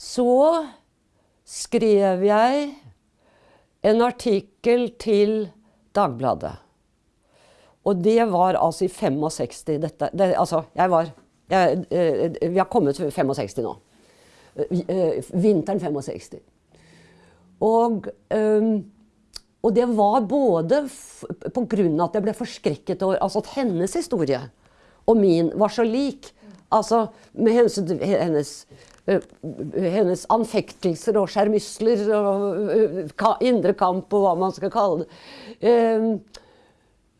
så skrev jeg en artikkel til Dagbladet. Og det var altså i 65. Dette, det, altså, jeg var jeg, eh, Vi har kommet til 65 nå. Eh, vinteren 65. Og, og det var både pga. at jeg ble forskrekket over altså at hennes historie og min var så lik. Altså med hensyn til hennes hennes anfektelser og skjermysler og indre kamp og hva man skal kalle det.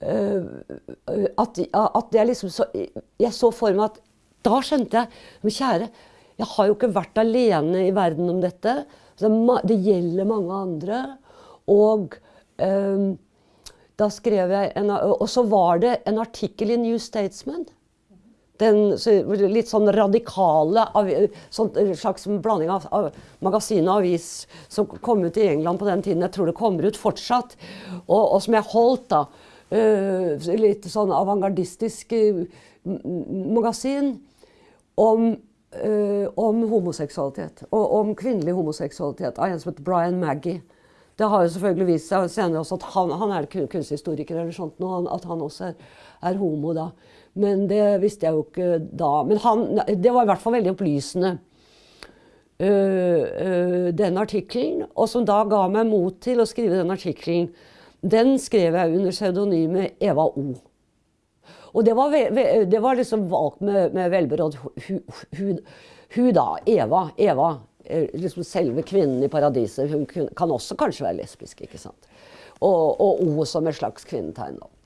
Uh, at, at jeg liksom så, Jeg så for meg at Da skjønte jeg Men kjære, jeg har jo ikke vært alene i verden om dette. Det gjelder mange andre. Og um, da skrev jeg en, Og så var det en artikkel i New Statesman. Den litt sånn radikale sånn slags blanding av, av magasin og avis som kom ut i England på den tiden. Jeg tror det kommer ut fortsatt. Og, og som jeg holdt, da. Uh, litt sånn avantgardistisk uh, magasin om uh, om homoseksualitet. Og om kvinnelig homoseksualitet av en som heter Brian Maggie. Det har jo selvfølgelig vist seg senere også at han, han er kunsthistoriker eller sånt at han også er, er, homo da. Men det visste jeg jo ikke da. Men han, det var i hvert fall veldig opplysende. Uh, uh, den artikkelen, og som da ga meg mot til å skrive den artikkelen, den skrev jeg under pseudonymet Eva O. Og det var, det var liksom valgt med, med velberådd hud. Hun da, Eva, Eva, eh, liksom selve kvinnen i paradiset, hun kan også kanskje være lesbisk. ikke sant? Og, og O som et slags kvinnetegn. da.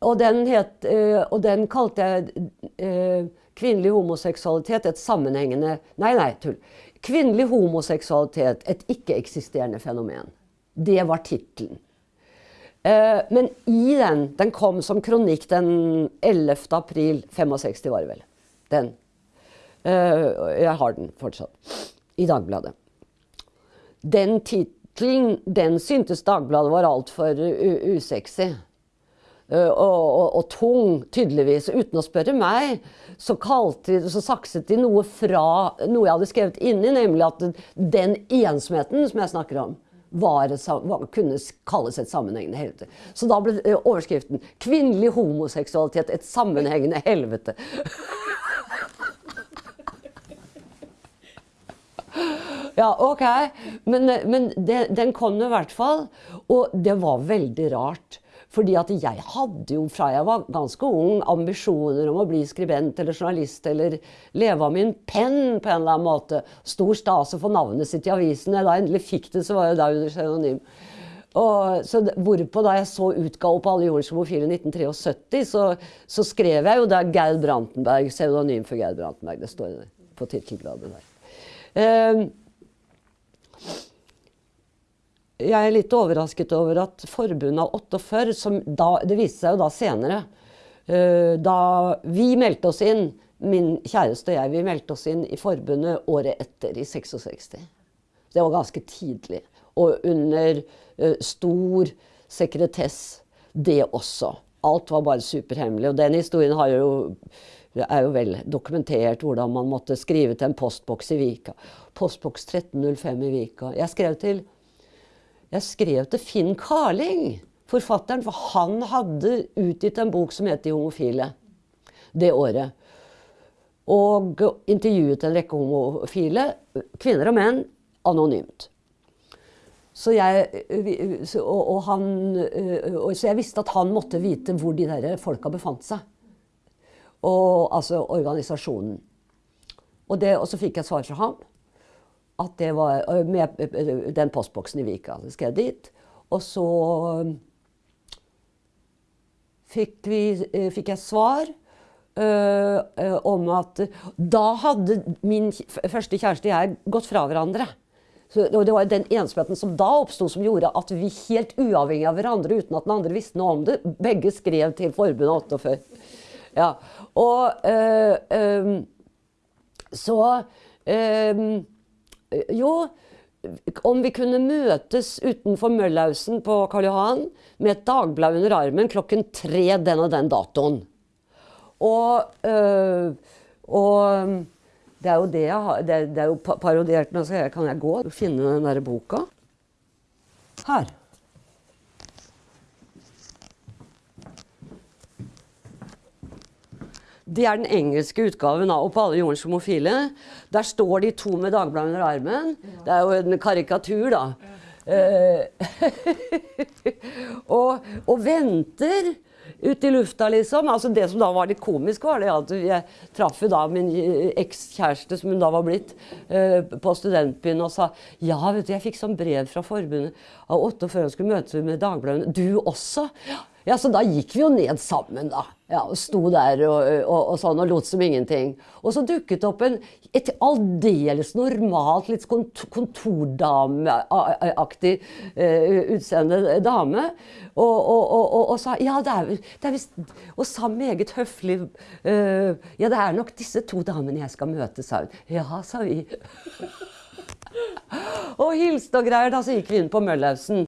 Og den, het, øh, og den kalte jeg øh, kvinnelig homoseksualitet et sammenhengende Nei, nei, tull. Kvinnelig homoseksualitet et ikke-eksisterende fenomen. Det var tittelen. Eh, men i den Den kom som kronikk den 11. april 65, var det vel. Den. Eh, jeg har den fortsatt. I Dagbladet. Den tittelen, den syntes Dagbladet var altfor usexy. Uh, og, og, og, tung, tydeligvis. Uten å spørre meg, så, kalte, så sakset de noe fra noe jeg hadde skrevet inni, nemlig at den ensomheten som jeg snakker om, var, var, kunne kalles et sammenhengende helvete. Så da ble eh, overskriften 'Kvinnelig homoseksualitet et sammenhengende helvete'. Ja, OK. Men, eh, men det, den kom i hvert fall. Og det var veldig rart. Fordi at jeg hadde jo fra jeg var ganske ung ambisjoner om å bli skribent eller journalist eller leve av min penn på en eller annen måte. Stor stas å få navnet sitt i avisen. Da jeg endelig fikk det, så var jeg da under pseudonym. Og, så hvorpå da jeg så utgave på Alle jordens homofile i 1973, så, så, skrev jeg jo der Geir Brantenberg, pseudonym for Geir Brantenberg. Det står på tittelbladet der. Uh, jeg er litt overrasket over at forbundet av 48, som da, det viste seg jo da senere uh, Da vi meldte oss inn, min kjæreste og jeg, vi meldte oss inn i forbundet året etter, i 66. Det var ganske tidlig. Og under uh, stor sekretess, det også. Alt var bare superhemmelig. Og den historien jo er jo vel dokumentert hvordan man måtte skrive til en postboks i Vika. Postboks 1305 i Vika. Jeg skrev til jeg skrev til Finn Carling, forfatteren, for han hadde utgitt en bok som het De homofile det året. Og intervjuet en rekke homofile, kvinner og menn, anonymt. Så jeg, og, og han, og, så jeg visste at han måtte vite hvor de der folka befant seg. Og, altså organisasjonen. Og, det, og så fikk jeg svar fra ham at det var med den postboksen i Vika. Så skrev jeg dit. Og så fikk, vi, fikk jeg svar øh, om at da hadde min første kjæreste og jeg gått fra hverandre. Så, det var den ensomheten som da oppsto, som gjorde at vi helt uavhengig av hverandre, uten at den andre visste noe om det, begge skrev til Forbundet 48. Ja. Og øh, øh, så Eh, jo, om vi kunne møtes utenfor Møllhausen på Karl Johan med et dagblad under armen klokken tre den og den datoen. Og, øh, og Det er jo det jeg har Det, det er jo parodiert nå, så kan jeg gå og finne den derre boka? Her. Det er den engelske utgaven av 'Og på alle jordens homofile'. Der står de to med Dagbladet under armen. Det er jo en karikatur, da. Eh, og, og venter ute i lufta, liksom. Altså Det som da var litt komisk, var det at jeg traff da min eh, ekskjæreste, som hun da var blitt, eh, på studentbyen og sa ja, vet du, jeg fikk sånn brev fra forbundet av åtte før hun skulle møtes med Dagbladet. Du også? Ja, så da gikk vi jo ned sammen, da. Ja, og Sto der og, og, og sånn og lot som ingenting. Og så dukket det opp en et aldeles normalt, litt kontordameaktig uh, utseende dame. Og, og, sa ja, det er, det er visst Og sa meget høflig uh, Ja, det er nok disse to damene jeg skal møte, sa hun. Ja, sa vi. og hilste og greier. Da så gikk vi inn på Møllhausen.